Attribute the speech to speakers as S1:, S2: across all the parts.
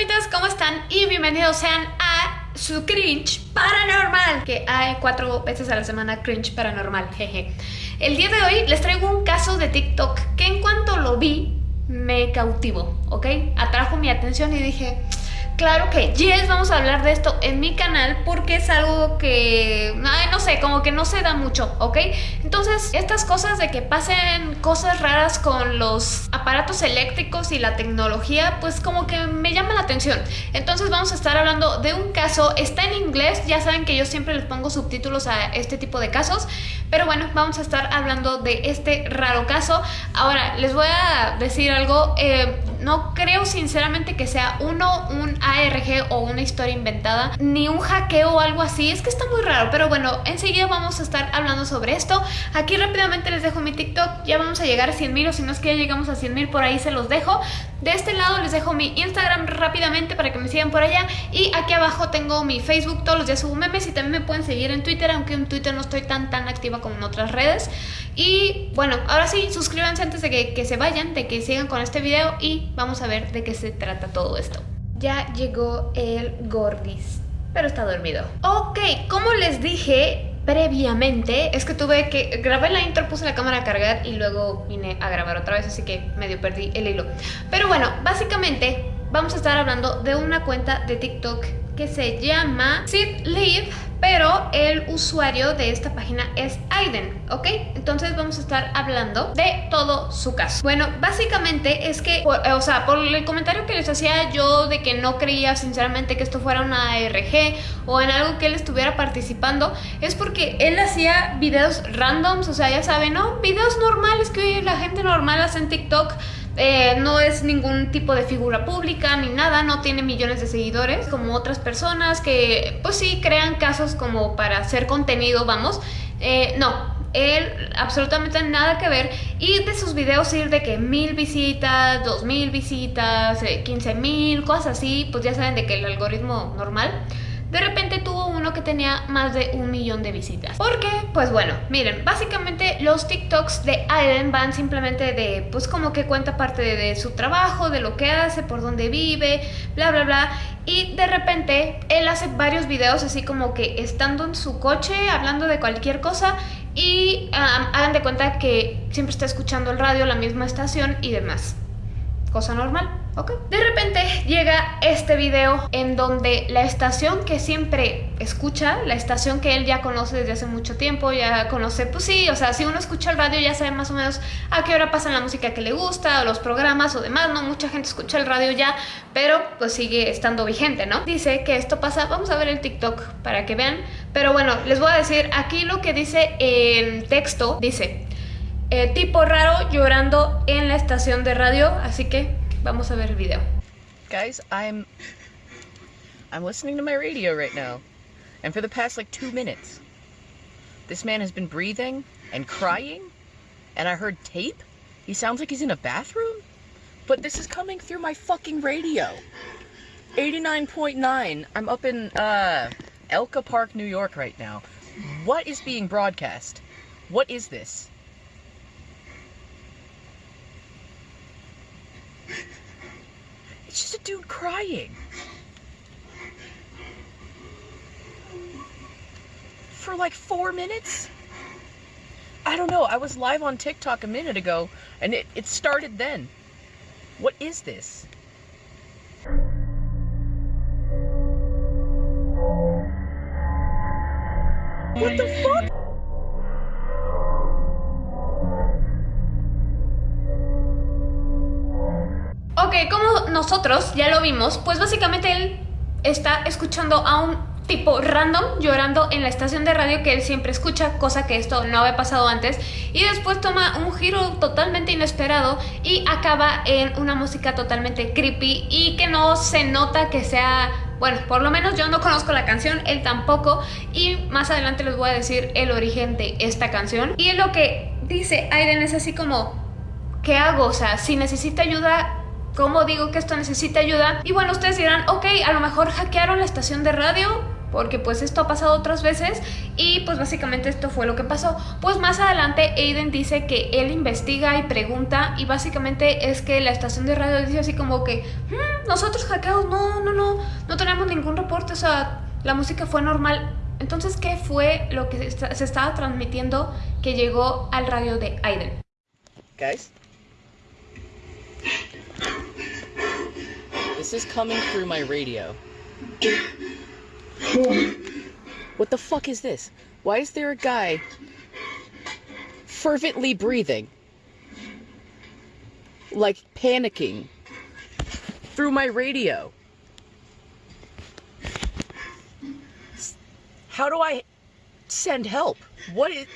S1: fantasmitas, ¿cómo están? Y bienvenidos sean a su cringe paranormal Que hay cuatro veces a la semana cringe paranormal, jeje El día de hoy les traigo un caso de TikTok que en cuanto lo vi me cautivó, ¿ok? Atrajo mi atención y dije Claro que yes, vamos a hablar de esto en mi canal porque es algo que, no sé, como que no se da mucho, ¿ok? Entonces, estas cosas de que pasen cosas raras con los aparatos eléctricos y la tecnología, pues como que me llama la atención. Entonces vamos a estar hablando de un caso, está en inglés, ya saben que yo siempre les pongo subtítulos a este tipo de casos, pero bueno, vamos a estar hablando de este raro caso. Ahora, les voy a decir algo, eh, no creo sinceramente que sea uno un ARG o una historia inventada, ni un hackeo o algo así, es que está muy raro, pero bueno, enseguida vamos a estar hablando sobre esto. Aquí rápidamente les dejo mi TikTok, ya vamos a llegar a 100 mil o si no es que ya llegamos a 100 mil por ahí se los dejo. De este lado les dejo mi Instagram rápidamente para que me sigan por allá y aquí abajo tengo mi Facebook, todos los días subo memes y también me pueden seguir en Twitter, aunque en Twitter no estoy tan tan activa como en otras redes. Y bueno, ahora sí, suscríbanse antes de que, que se vayan, de que sigan con este video y vamos a ver de qué se trata todo esto. Ya llegó el Gordis, pero está dormido. Ok, como les dije, previamente es que tuve que grabé la intro, puse la cámara a cargar y luego vine a grabar otra vez, así que medio perdí el hilo. Pero bueno, básicamente vamos a estar hablando de una cuenta de TikTok que se llama Sid Live pero el usuario de esta página es Aiden, ¿ok? Entonces vamos a estar hablando de todo su caso. Bueno, básicamente es que, o sea, por el comentario que les hacía yo de que no creía sinceramente que esto fuera una ARG o en algo que él estuviera participando, es porque él hacía videos randoms, o sea, ya saben, ¿no? Videos normales que hoy la gente normal hace en TikTok eh, no es ningún tipo de figura pública ni nada, no tiene millones de seguidores como otras personas que pues sí crean casos como para hacer contenido, vamos. Eh, no, él absolutamente nada que ver y de sus videos ir de que mil visitas, dos mil visitas, eh, quince mil, cosas así, pues ya saben de que el algoritmo normal de repente tuvo uno que tenía más de un millón de visitas. ¿Por qué? Pues bueno, miren, básicamente los TikToks de Aiden van simplemente de, pues como que cuenta parte de, su trabajo, de lo que hace, por dónde vive, bla, bla, bla. Y de repente él hace varios videos así como que estando en su coche, hablando de cualquier cosa y hagan de cuenta que siempre está escuchando el radio, la misma estación y demás. Cosa normal. De repente llega este video en donde la estación que siempre escucha, la estación que él ya conoce desde hace mucho tiempo, ya conoce, pues sí, o sea, si uno escucha el radio ya sabe más o menos a qué hora pasan la música que le gusta, o los programas o demás, ¿no? Mucha gente escucha el radio ya, pero pues sigue estando vigente, ¿no? Dice que esto pasa, vamos a ver el TikTok para que vean, pero bueno, les voy a decir aquí lo que dice el texto, dice, eh, tipo raro llorando en la estación de radio, así que Vamos a ver el video.
S2: Guys, I'm I'm listening to my radio right now. And for the past like two minutes, this man has been breathing and crying. And I heard tape. He sounds like he's in a bathroom. But this is coming through my fucking radio. 89.9. I'm up in uh, Elka Park, New York right now. What is being broadcast? What is this? It's just a dude crying. For like four minutes? I don't know. I was live on TikTok a minute ago and it, it started then. What is this? What the
S1: nosotros ya lo vimos, pues básicamente él está escuchando a un tipo random llorando en la estación de radio que él siempre escucha, cosa que esto no había pasado antes, y después toma un giro totalmente inesperado y acaba en una música totalmente creepy y que no se nota que sea... Bueno, por lo menos yo no conozco la canción, él tampoco, y más adelante les voy a decir el origen de esta canción. Y lo que dice Aiden es así como, ¿qué hago? O sea, si necesita ayuda, ¿Cómo digo que esto necesita ayuda? Y bueno, ustedes dirán, ok, a lo mejor hackearon la estación de radio, porque pues esto ha pasado otras veces y pues básicamente esto fue lo que pasó. Pues más adelante Aiden dice que él investiga y pregunta y básicamente es que la estación de radio dice así como que mm, nosotros hackeados, no, no, no, no tenemos ningún reporte, o sea, la música fue normal. Entonces, ¿qué fue lo que se estaba transmitiendo que llegó al radio de Aiden?
S2: Guys, this is coming through my radio. What the fuck is this? Why is there a guy fervently breathing? Like panicking through my radio. How do I send help? What is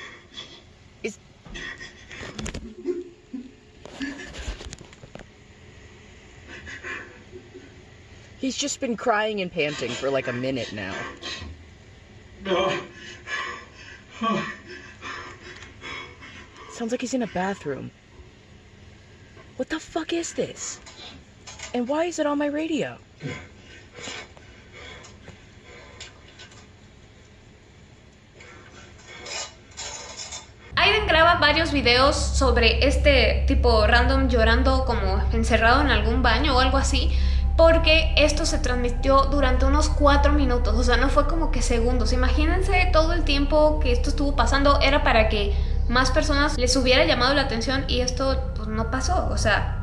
S2: He's just been crying and panting for like a minute now. No. Sounds like he's in a bathroom. What the fuck is this? And why is it on my radio?
S1: Aiden graba varios videos sobre este tipo random llorando como encerrado en algún baño o algo así porque esto se transmitió durante unos 4 minutos, o sea, no fue como que segundos. Imagínense todo el tiempo que esto estuvo pasando, era para que más personas les hubiera llamado la atención y esto pues, no pasó, o sea...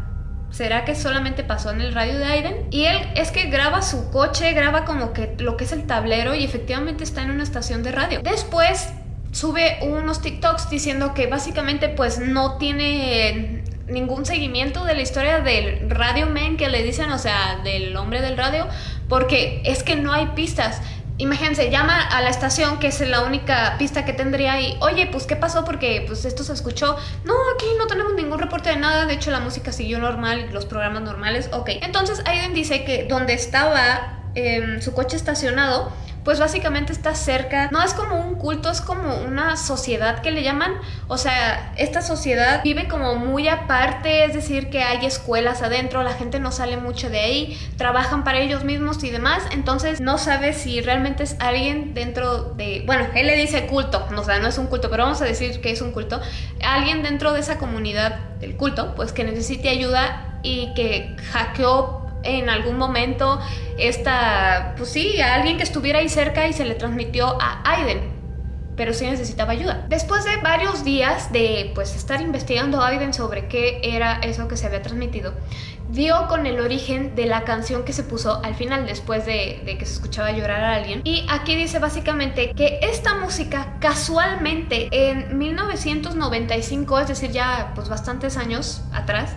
S1: ¿Será que solamente pasó en el radio de Aiden? Y él es que graba su coche, graba como que lo que es el tablero y efectivamente está en una estación de radio. Después sube unos TikToks diciendo que básicamente pues no tiene ningún seguimiento de la historia del Radio Man que le dicen, o sea, del hombre del radio, porque es que no hay pistas. Imagínense, llama a la estación, que es la única pista que tendría y, oye, pues, ¿qué pasó? Porque, pues, esto se escuchó. No, aquí no tenemos ningún reporte de nada, de hecho, la música siguió normal, los programas normales, ok. Entonces, Aiden dice que donde estaba em, su coche estacionado, pues básicamente está cerca, no es como un culto, es como una sociedad que le llaman, o sea, esta sociedad vive como muy aparte, es decir, que hay escuelas adentro, la gente no sale mucho de ahí, trabajan para ellos mismos y demás, entonces no sabe si realmente es alguien dentro de, bueno, él le dice culto, o sea, no es un culto, pero vamos a decir que es un culto, alguien dentro de esa comunidad del culto, pues que necesite ayuda y que hackeó en algún momento esta, pues sí, a alguien que estuviera ahí cerca y se le transmitió a Aiden pero sí necesitaba ayuda. Después de varios días de pues estar investigando a Aiden sobre qué era eso que se había transmitido, dio con el origen de la canción que se puso al final después de, de, que se escuchaba llorar a alguien. Y aquí dice básicamente que esta música casualmente en 1995, es decir ya pues bastantes años atrás,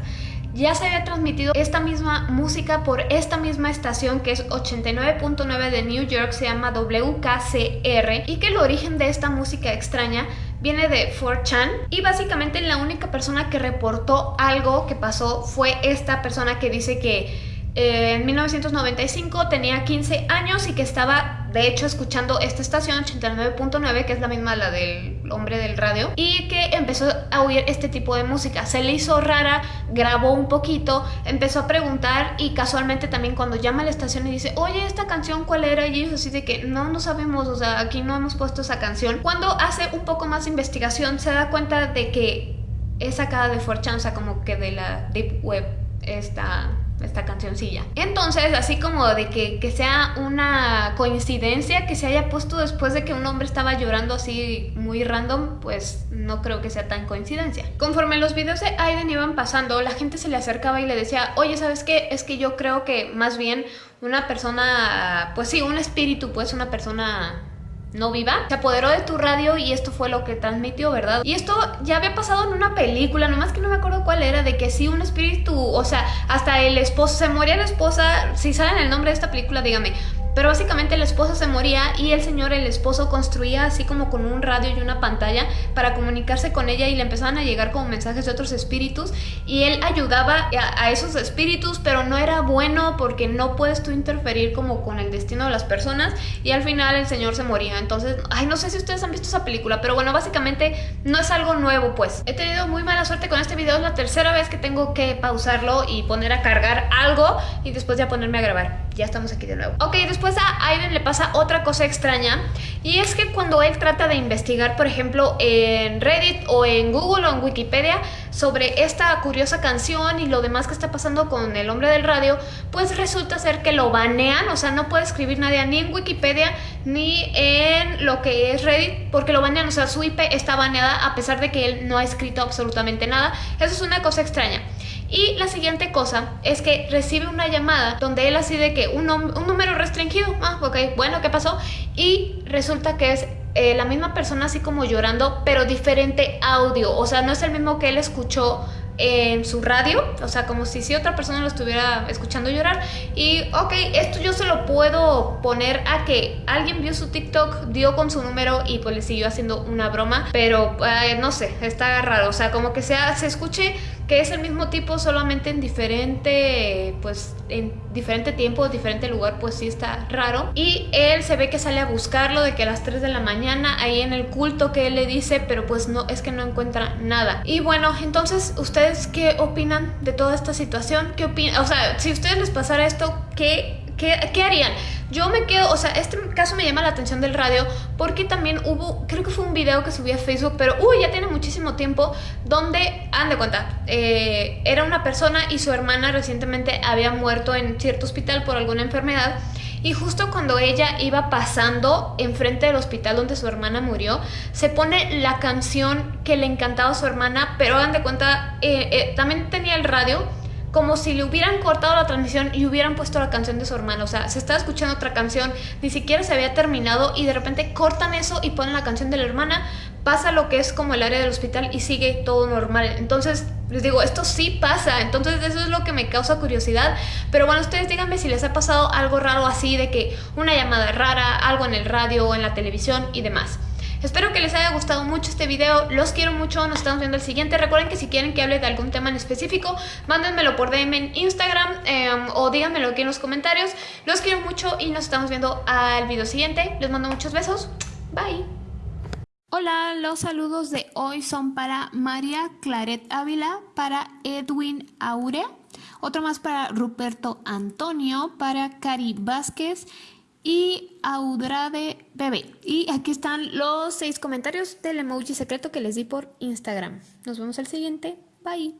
S1: ya se había transmitido esta misma música por esta misma estación que es 89.9 de New York, se llama WKCR y que el origen de esta música extraña viene de 4chan y básicamente la única persona que reportó algo que pasó fue esta persona que dice que eh, en 1995 tenía 15 años y que estaba de hecho escuchando esta estación 89.9 que es la misma la del hombre del radio y que empezó a oír este tipo de música. Se le hizo rara grabó un poquito empezó a preguntar y casualmente también cuando llama a la estación y dice oye esta canción cuál era y ellos así de que no no sabemos o sea aquí no hemos puesto esa canción cuando hace un poco más de investigación se da cuenta de que es sacada de 4 o sea como que de la deep web esta esta cancioncilla. Entonces, así como de que, que, sea una coincidencia que se haya puesto después de que un hombre estaba llorando así muy random, pues no creo que sea tan coincidencia. Conforme los videos de Aiden iban pasando, la gente se le acercaba y le decía, oye, ¿sabes qué? Es que yo creo que más bien una persona, pues sí, un espíritu, pues una persona no viva, se apoderó de tu radio y esto fue lo que transmitió, ¿verdad? Y esto ya había pasado en una película, nomás que no me acuerdo cuál era, de que sí un espíritu, o sea, hasta el esposo, se moría la esposa, si saben el nombre de esta película, dígame, pero básicamente la esposa se moría y el señor, el esposo, construía así como con un radio y una pantalla para comunicarse con ella y le empezaban a llegar como mensajes de otros espíritus y él ayudaba a, esos espíritus, pero no era bueno porque no puedes tú interferir como con el destino de las personas y al final el señor se moría. Entonces, ay, no sé si ustedes han visto esa película, pero bueno, básicamente no es algo nuevo pues. He tenido muy mala suerte con este video, es la tercera vez que tengo que pausarlo y poner a cargar algo y después ya ponerme a grabar. ya estamos aquí de nuevo. Ok, después a Aiden le pasa otra cosa extraña y es que cuando él trata de investigar, por ejemplo, en Reddit o en Google o en Wikipedia sobre esta curiosa canción y lo demás que está pasando con el hombre del radio, pues resulta ser que lo banean, o sea, no puede escribir nadie ni en Wikipedia ni en lo que es Reddit porque lo banean, o sea, su IP está baneada a pesar de que él no ha escrito absolutamente nada. Eso es una cosa extraña. Y la siguiente cosa es que recibe una llamada donde él así de que un, un número restringido, ah, ok, bueno, ¿qué pasó? Y resulta que es eh, la misma persona así como llorando, pero diferente audio, o sea, no es el mismo que él escuchó en su radio, o sea, como si, si otra persona lo estuviera escuchando llorar. Y, ok, esto yo se lo puedo poner a que alguien vio su TikTok, dio con su número y pues le siguió haciendo una broma, pero eh, no sé, está raro, o sea, como que sea, se escuche que es el mismo tipo solamente en diferente pues en diferente tiempo, diferente lugar, pues sí está raro. Y él se ve que sale a buscarlo de que a las 3 de la mañana ahí en el culto que él le dice, pero pues no es que no encuentra nada. Y bueno, entonces ustedes qué opinan de toda esta situación? ¿Qué opinan? O sea, si a ustedes les pasara esto, ¿qué ¿Qué, harían? Yo me quedo, o sea, este caso me llama la atención del radio porque también hubo, creo que fue un video que subí a Facebook, pero uy, ya tiene muchísimo tiempo, donde, han de cuenta, eh, era una persona y su hermana recientemente había muerto en cierto hospital por alguna enfermedad y justo cuando ella iba pasando enfrente del hospital donde su hermana murió, se pone la canción que le encantaba a su hermana, pero hagan de cuenta, eh, eh, también tenía el radio como si le hubieran cortado la transmisión y hubieran puesto la canción de su hermano. O sea, se estaba escuchando otra canción, ni siquiera se había terminado y de repente cortan eso y ponen la canción de la hermana, pasa lo que es como el área del hospital y sigue todo normal. Entonces, les digo, esto sí pasa, entonces eso es lo que me causa curiosidad. Pero bueno, ustedes díganme si les ha pasado algo raro así, de que una llamada rara, algo en el radio o en la televisión y demás. Espero que les haya gustado mucho este video, los quiero mucho, nos estamos viendo el siguiente. Recuerden que si quieren que hable de algún tema en específico, mándenmelo por DM en Instagram em, o díganmelo aquí en los comentarios. Los quiero mucho y nos estamos viendo al video siguiente. Les mando muchos besos. Bye. Hola, los saludos de hoy son para María Claret Ávila, para Edwin Aurea, otro más para Ruperto Antonio, para Cari Vázquez y Audrade Bebé. Y aquí están los seis comentarios del emoji secreto que les di por Instagram. Nos vemos al siguiente. Bye.